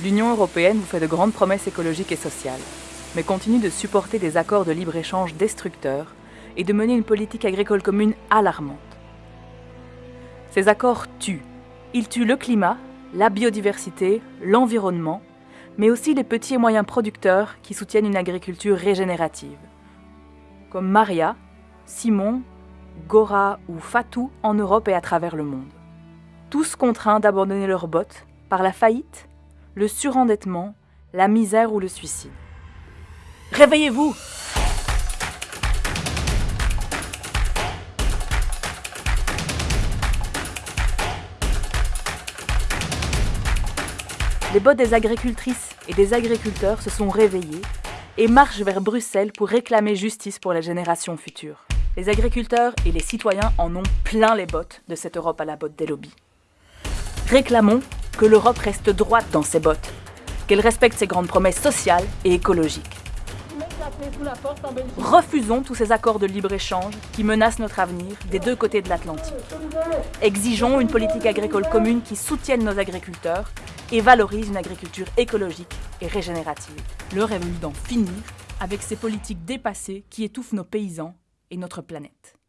L'Union européenne vous fait de grandes promesses écologiques et sociales, mais continue de supporter des accords de libre-échange destructeurs et de mener une politique agricole commune alarmante. Ces accords tuent. Ils tuent le climat, la biodiversité, l'environnement, mais aussi les petits et moyens producteurs qui soutiennent une agriculture régénérative, comme Maria, Simon, Gora ou Fatou en Europe et à travers le monde. Tous contraints d'abandonner leurs bottes par la faillite, le surendettement, la misère ou le suicide. Réveillez-vous Les bottes des agricultrices et des agriculteurs se sont réveillés et marchent vers Bruxelles pour réclamer justice pour les générations futures. Les agriculteurs et les citoyens en ont plein les bottes de cette Europe à la botte des lobbies. Réclamons que l'Europe reste droite dans ses bottes, qu'elle respecte ses grandes promesses sociales et écologiques. Refusons tous ces accords de libre-échange qui menacent notre avenir des deux côtés de l'Atlantique. Exigeons une politique agricole commune qui soutienne nos agriculteurs et valorise une agriculture écologique et régénérative. L'heure est d'en finir avec ces politiques dépassées qui étouffent nos paysans et notre planète.